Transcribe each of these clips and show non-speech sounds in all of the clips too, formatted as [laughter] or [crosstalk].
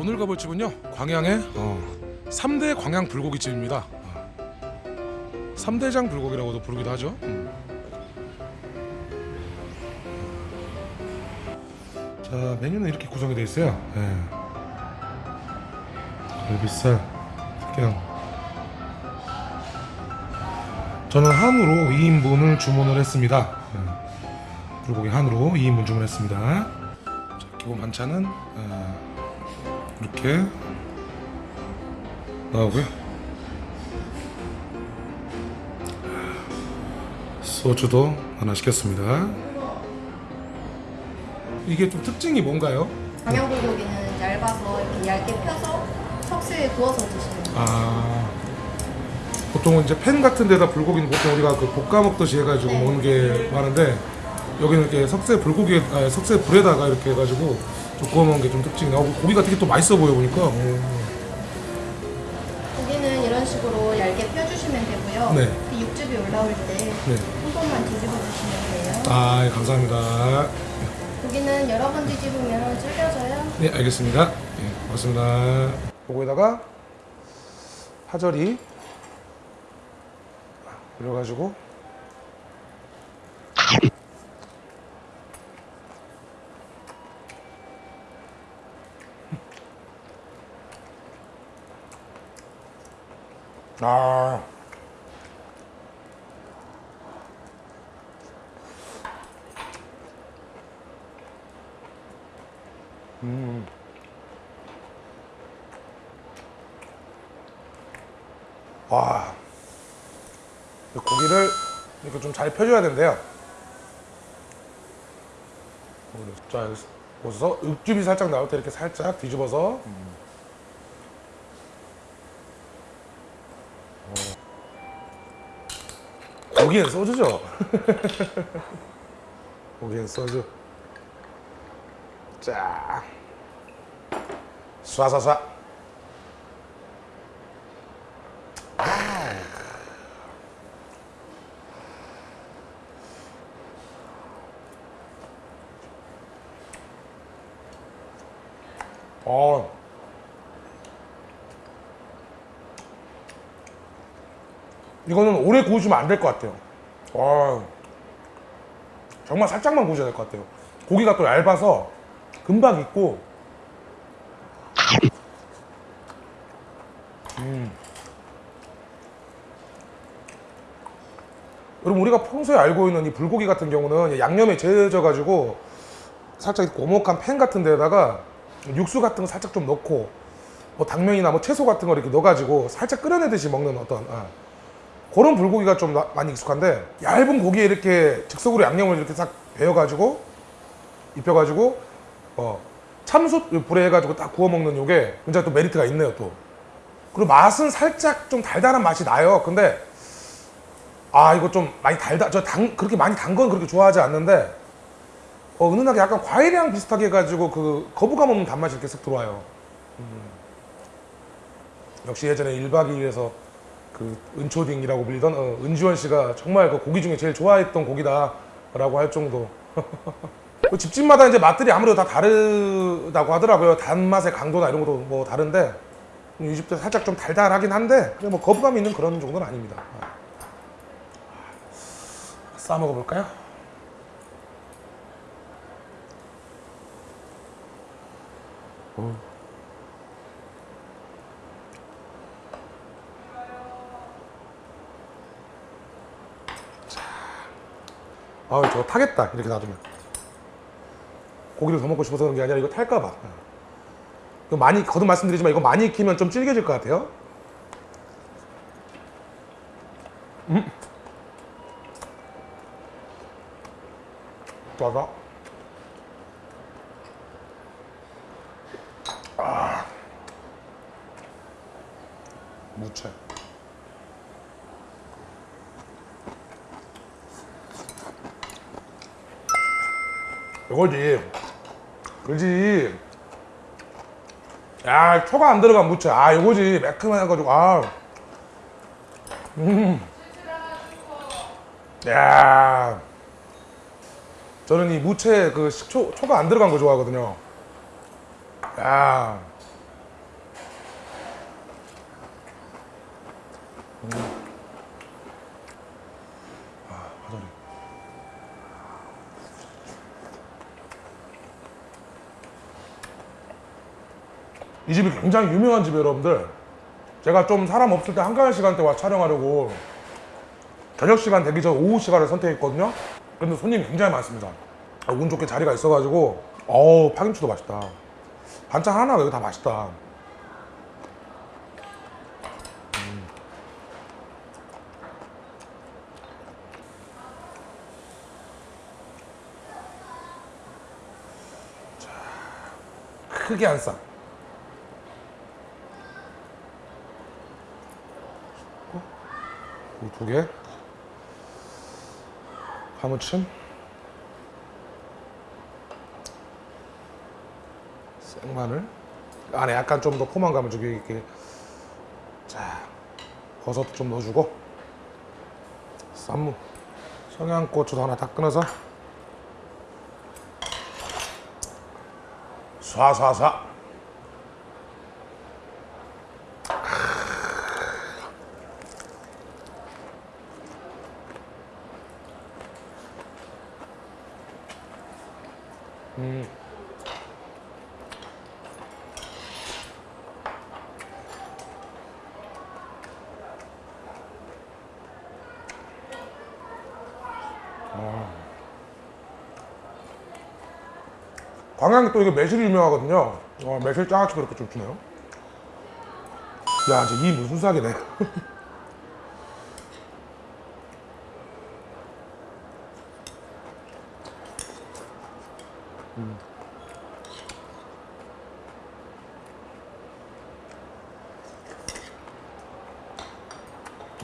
오늘 가볼 집은요 광양의 어, 3대 광양 불고기집입니다. 어, 3대장 불고기라고도 부르기도 하죠. 음. 자 메뉴는 이렇게 구성이 되어 있어요. 예. 갈비살 특경. 저는 한우로 2인분을 주문을 했습니다. 예. 불고기 한우로 2인분 주문했습니다. 자, 기본 반찬은 어, 이렇게 나오고요. 소주도 하나 시켰습니다. 이게 좀 특징이 뭔가요? 광양불고기는 얇아서 이렇게 얇게 펴서 석쇠에 구워서 드시는 거예요. 아 보통은 이제 팬 같은 데다 불고기는 보통 우리가 그 볶아 먹듯이 해가지고 네. 먹는 게 많은데 여기는 이렇게 석쇠 불고기 아 석쇠 불에다가 이렇게 해가지고 먹는 게좀 특징이 나고 고기가 되게 또 맛있어 보여 보니까 오. 고기는 이런 식으로 얇게 펴주시면 되고요. 네. 그 육즙이 올라올 때한 네. 번만 뒤집어 주시면 돼요. 아 예, 감사합니다. 고기는 여러 번 뒤집으면 질겨져요. 네 알겠습니다. 네, 고맙습니다. 요거에다가 파절이 올려가지고 아. 와. 이 고기를 이렇게 좀 잘 펴줘야. 고기를 자, 여기서 육즙이 살짝 나올 때 이렇게 살짝 뒤집어서. 어. 고기엔 소주죠. [laughs] 고기엔 소주. 자. 쏴쏴쏴. 어. 이거는 오래 구우시면 안 될 것 같아요. 와. 정말 살짝만 구우셔야 될 것 같아요. 고기가 또 얇아서 금방 익고. 음. 여러분 우리가 평소에 알고 있는 이 불고기 같은 경우는 양념에 재져 가지고 살짝 고목한 팬 같은 데다가 육수 같은 거 살짝 좀 넣고 뭐 당면이나 뭐 채소 같은 거 이렇게 넣어가지고 살짝 끓여내듯이 먹는 어떤 아, 그런 불고기가 좀 나- 많이 익숙한데 얇은 고기에 이렇게 즉석으로 양념을 이렇게 싹 배워가지고 입혀가지고 어, 참숯 불에 해가지고 딱 구워 먹는 요게 굉장히 또 메리트가 있네요 또 그리고 맛은 살짝 좀 달달한 맛이 나요 근데 아 이거 좀 많이 달다 저 당 그렇게 많이 단 건 그렇게 좋아하지 않는데 어, 은은하게 약간 과일향 비슷하게 해가지고 그 거부감 없는 단맛이 이렇게 쓱 들어와요. 음. 역시 예전에 1박 2일에서 그 은초딩이라고 불리던 어, 은지원 씨가 정말 그 고기 중에 제일 좋아했던 고기다라고 할 정도. [laughs] 그 집집마다 이제 맛들이 아무래도 다 다르다고 하더라고요. 단맛의 강도나 이런 것도 뭐 다른데 이 집도 살짝 좀 달달하긴 한데 그냥 뭐 거부감 있는 그런 정도는 아닙니다. 싸 먹어볼까요? 아, 저거 타겠다. 이렇게 놔두면. 고기를 더 먹고 싶어서 그런 게 아니라 이거 탈까봐. 이거 많이, 거듭 말씀드리지만 이거 많이 익히면 좀 질겨질 것 같아요. 음. 좋아서. 아. 무채. 이거지. 그지? 야 초가 안 들어간 무채. 아 이거지. 매콤해가지고 아. 음. 야. 저는 이 무채 그 식초 초가 안 들어간 거 좋아하거든요. 야. 음. 이 집이 굉장히 유명한 집이에요, 여러분들. 제가 좀 사람 없을 때 한가할 시간대 와 촬영하려고 저녁 시간 되기 전 오후 시간을 선택했거든요. 근데 손님이 굉장히 많습니다. 아, 운 좋게 자리가 있어가지고 어우 파김치도 맛있다. 반찬 하나가 여기 다 맛있다. 음. 자, 크게 한 쌍. 두 개. 파무침. 생마늘. 안에 약간 좀 더 포만감을 주기 이렇게. 자, 버섯도 좀 넣어주고. 쌈무. 청양고추도 하나 다 끊어서. 쏴쏴쏴. 광양이 또 이게 매실이 유명하거든요. 어, 매실 장아찌 그렇게 좀 주네요. 야, 이제 이 무슨 사기네. [laughs] 음.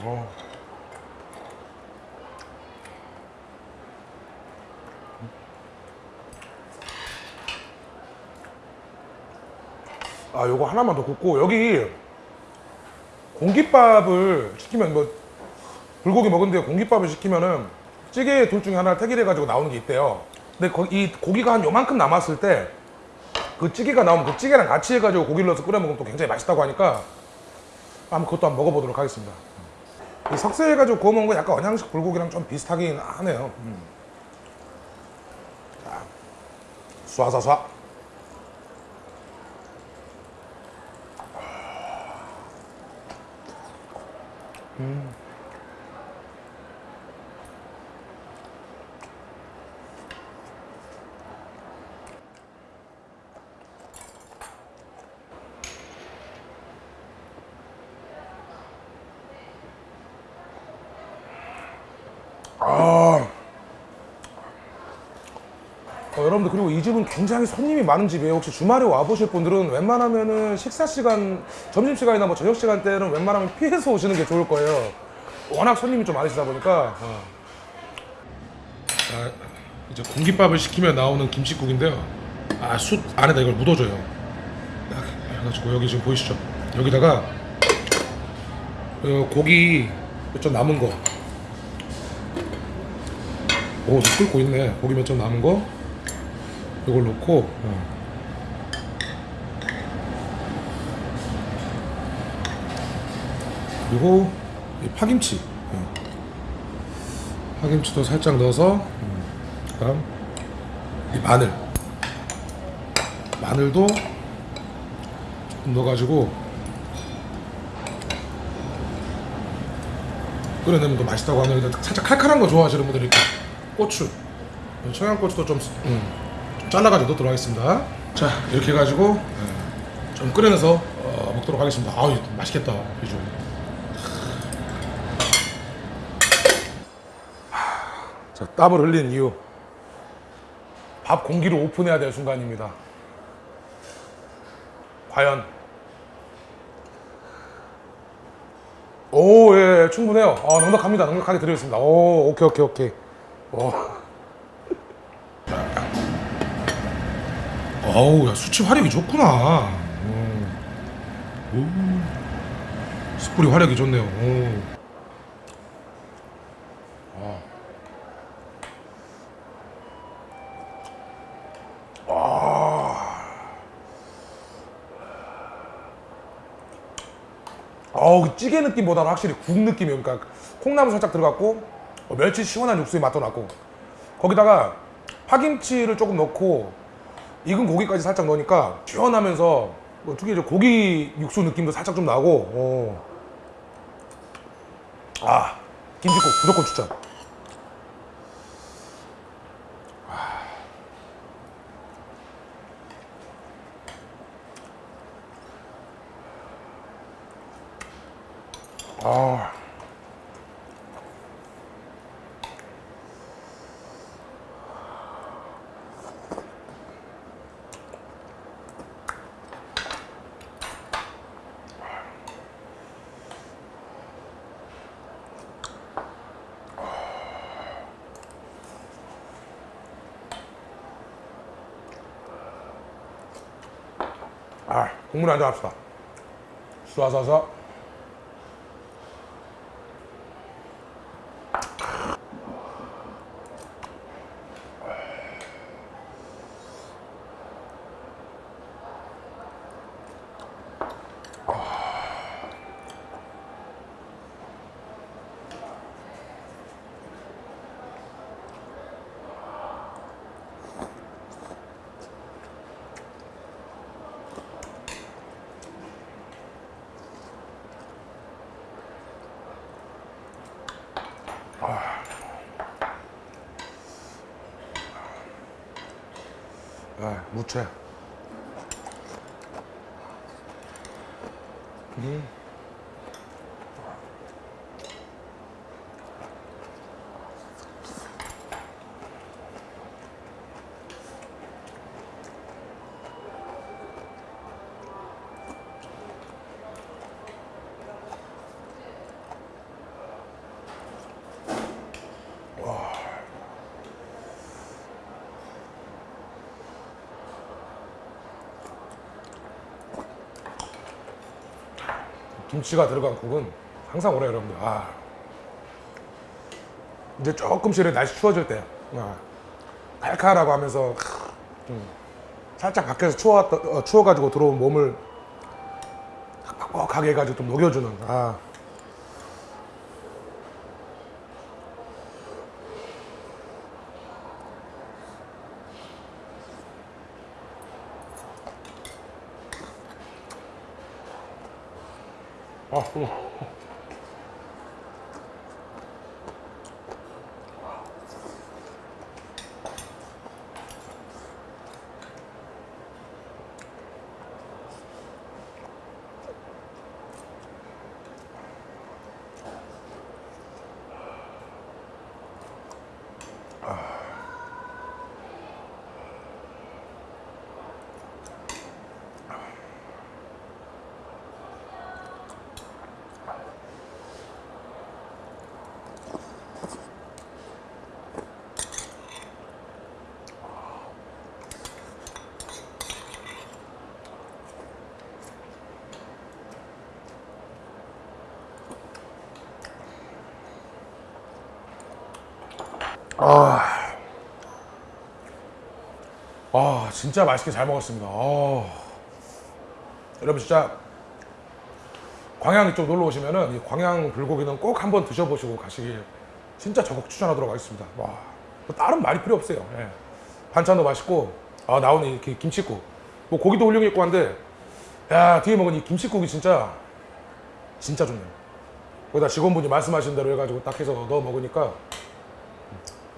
어. 아, 요거 하나만 더 굽고 여기 공깃밥을 시키면 뭐 불고기 먹은데 공깃밥을 시키면은 찌개 둘 중에 하나를 택일해 가지고 나오는 게 있대요. 근데 거- 이 고기가 한 요만큼 남았을 때 그 찌개가 나오면 그 찌개랑 같이 해가지고 고기를 넣어서 끓여 먹으면 또 굉장히 맛있다고 하니까 한번 그것도 한번 먹어보도록 하겠습니다. 이 석쇠해가지고 구워 먹은 거 약간 언양식 불고기랑 좀 비슷하긴 하네요. 음. 자, 쏴쏴쏴. 아. 어, 여러분들 그리고 이 집은 굉장히 손님이 많은 집이에요. 혹시 주말에 와 보실 분들은 웬만하면은 식사 시간, 점심 시간이나 뭐 저녁 시간 때는 웬만하면 피해서 오시는 게 좋을 거예요. 워낙 손님이 좀 많으시다 보니까. 어. 자, 이제 공깃밥을 시키면 나오는 김치국인데요. 아, 숯 안에다 이걸 묻어줘요. 딱 해가지고 여기 지금 보이시죠? 여기다가 어, 고기 몇점 남은 거 오, 좀 끓고 있네. 고기 몇 점 남은 거. 이걸 넣고. 어. 그리고 이 파김치. 어. 파김치도 살짝 넣어서. 음. 그다음 이 마늘. 마늘도 조금 넣어가지고 끓여내면 더 맛있다고 하는데 살짝 칼칼한 거 좋아하시는 분들이 있고 고추 청양고추도 좀, 음, 좀 잘라가지고 넣도록 하겠습니다 자 이렇게 해가지고 음, 좀 끓여내서 어, 먹도록 하겠습니다 아우 맛있겠다 비주 자 땀을 흘린 이유 밥 공기를 오픈해야 될 순간입니다 과연 오, 예, 예, 충분해요. 아, 넉넉합니다. 넉넉하게 드리겠습니다. 오, 오케이, 오케이, 오케이. 오. 어우, 야, 수치 화력이 좋구나. 오. 오. 숯불이 화력이 좋네요. 오. 아. 아우 어우 그 찌개 느낌보다는 확실히 국 느낌이에요. 그러니까 콩나물 살짝 들어갔고 어, 멸치 시원한 육수의 맛도 났고 거기다가 파김치를 조금 넣고 익은 고기까지 살짝 넣으니까 시원하면서 뭐 특히 이제 고기 육수 느낌도 살짝 좀 나고 어. 아 김치국 무조건 추천. 아. 아, 국물 한잔 합시다. 쏴서서. 아, 무채. 김치가 들어간 국은 항상 오래 여러분들. 아. 이제 조금씩 날씨 추워질 때, 아, 칼칼하고 하면서 좀 살짝 밖에서 추워 어, 추워가지고 들어온 몸을 뻑뻑하게 해가지고 좀 녹여주는. 아. 아, 뜨거 아, 아 진짜 맛있게 잘 먹었습니다. 아, 여러분 진짜 광양 이쪽 놀러 오시면은 이 광양 불고기는 꼭 한번 드셔보시고 가시길 진짜 적극 추천하도록 하겠습니다. 와, 뭐 다른 말이 필요 없어요. 예. 반찬도 맛있고 아 나오는 이렇게 김치국, 뭐 고기도 훌륭했고 한데 야 뒤에 먹은 이 김치국이 진짜 진짜 좋네요. 거기다 직원분이 말씀하신 대로 해가지고 딱 해서 넣어 먹으니까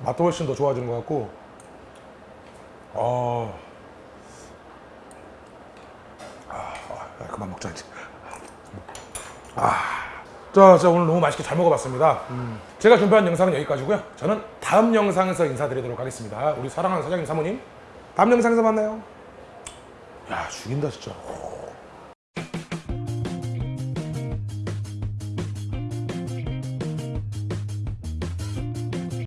맛도 훨씬 더 좋아지는 것 같고. 아, 아, 아 그만 먹자 이제. 아, 자, 자 오늘 너무 맛있게 잘 먹어봤습니다. 제가 준비한 영상은 여기까지고요. 저는 다음 영상에서 인사드리도록 하겠습니다. 우리 사랑하는 사장님 사모님. 다음 영상에서 만나요. 야 죽인다 진짜